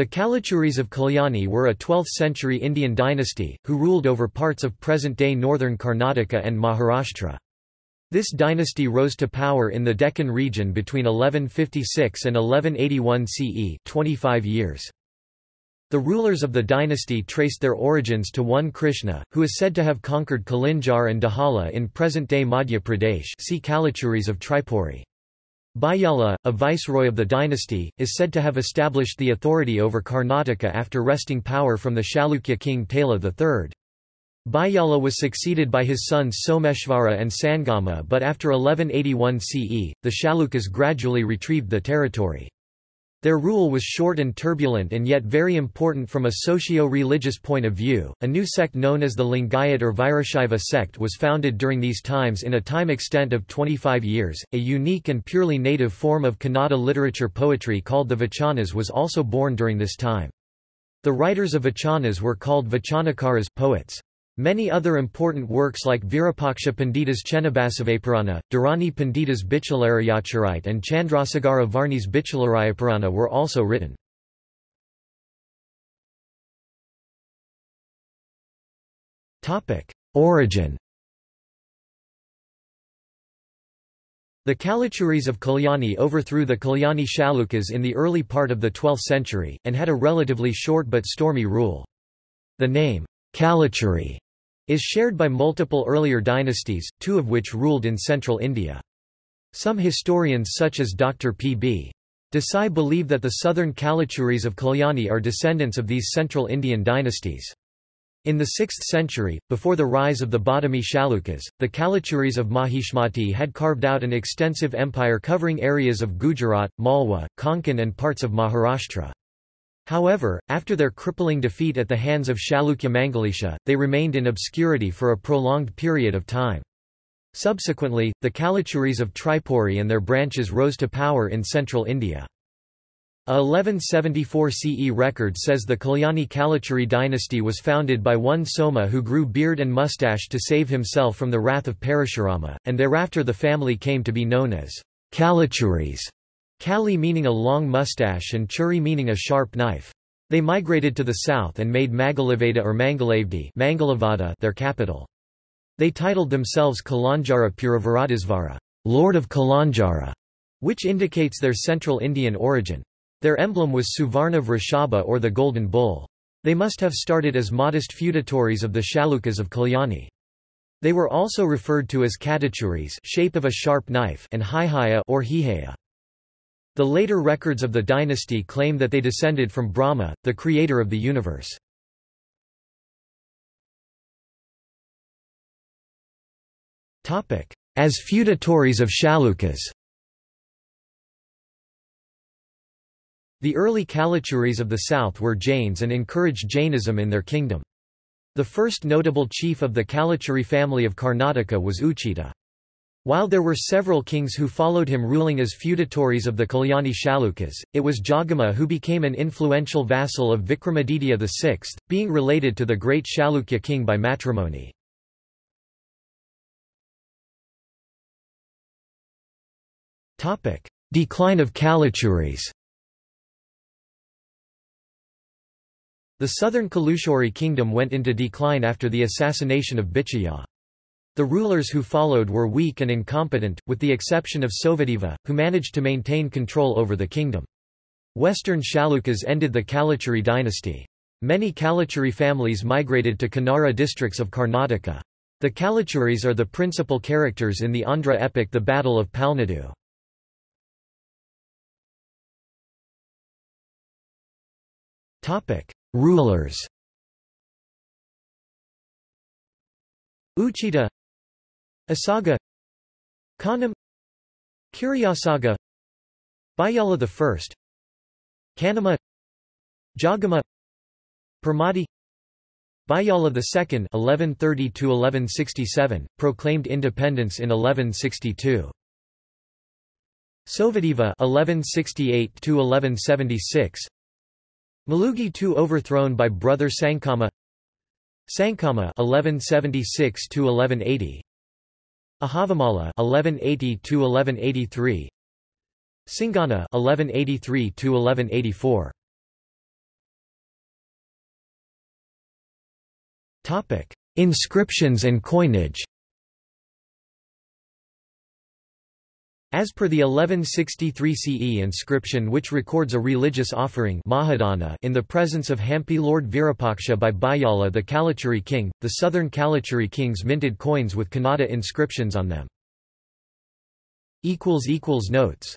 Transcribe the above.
The Kalachuris of Kalyani were a 12th-century Indian dynasty, who ruled over parts of present-day northern Karnataka and Maharashtra. This dynasty rose to power in the Deccan region between 1156 and 1181 CE 25 years. The rulers of the dynasty traced their origins to one Krishna, who is said to have conquered Kalinjar and Dahala in present-day Madhya Pradesh see Kalachuris of Tripuri. Bijjala, a viceroy of the dynasty, is said to have established the authority over Karnataka after wresting power from the Chalukya king Taila III. Bijjala was succeeded by his sons Someshvara and Sangama but after 1181 CE, the Chalukyas gradually retrieved the territory. Their rule was short and turbulent and yet very important from a socio-religious point of view. A new sect known as the Lingayat or Virashaiva sect was founded during these times in a time extent of 25 years. A unique and purely native form of Kannada literature poetry called the Vachanas was also born during this time. The writers of Vachanas were called Vachanakaras poets. Many other important works like Virupaksha Pandita's Chennabasavapurana, Dharani Pandita's Bijjalarayacharite and Chandrasagara Varni's Bijjalarayapurana were also written. Origin The Kalachuris of Kalyani overthrew the Kalyani Chalukyas in the early part of the 12th century, and had a relatively short but stormy rule. The name, Kalachuri is shared by multiple earlier dynasties, two of which ruled in central India. Some historians such as Dr. P. B. Desai believe that the southern Kalachuris of Kalyani are descendants of these central Indian dynasties. In the 6th century, before the rise of the Badami Chalukyas, the Kalachuris of Mahishmati had carved out an extensive empire covering areas of Gujarat, Malwa, Konkan and parts of Maharashtra. However, after their crippling defeat at the hands of Chalukya Mangalisha, they remained in obscurity for a prolonged period of time. Subsequently, the Kalachuris of Tripuri and their branches rose to power in central India. A 1174 CE record says the Kalyani Kalachuri dynasty was founded by one Soma who grew beard and mustache to save himself from the wrath of Parashurama, and thereafter the family came to be known as Kalachuris. Kali meaning a long mustache and Churi meaning a sharp knife. They migrated to the south and made Magalavada or Mangalavdi their capital. They titled themselves Kalanjara Puravaradisvara, Lord of Kalanjara, which indicates their central Indian origin. Their emblem was Suvarna Vrishaba or the golden bull. They must have started as modest feudatories of the Chalukyas of Kalyani. They were also referred to as Katachuris shape of a sharp knife and Hihaya or Hihaya. The later records of the dynasty claim that they descended from Brahma, the creator of the universe. As feudatories of Chalukyas The early Kalachuris of the south were Jains and encouraged Jainism in their kingdom. The first notable chief of the Kalachuri family of Karnataka was Uchita. While there were several kings who followed him ruling as feudatories of the Kalyani Chalukyas, it was Jogama who became an influential vassal of Vikramaditya VI, being related to the great Chalukya king by matrimony. Decline of Kalachuris The southern Kalachuri kingdom went into decline after the assassination of Bijjala. The rulers who followed were weak and incompetent, with the exception of Sovadeva, who managed to maintain control over the kingdom. Western Chalukyas ended the Kalachuri dynasty. Many Kalachuri families migrated to Kannara districts of Karnataka. The Kalachuris are the principal characters in the Andhra epic The Battle of Palnadu. Rulers Uchita Asaga Kanam Kuryasaga Bijjala I Kanama Jagama Permati Bijjala II (1130–1167) proclaimed independence in 1162. Sovadeva (1168–1176). Malugi II overthrown by brother Sankama. Sankama (1176–1180). Ahavamala 1180 to 1183 Singana 1183 to 1184 Topic Inscriptions and coinage. As per the 1163 CE inscription which records a religious offering in the presence of Hampi Lord Virupaksha by Bijjala the Kalachuri king, the southern Kalachuri kings minted coins with Kannada inscriptions on them. Notes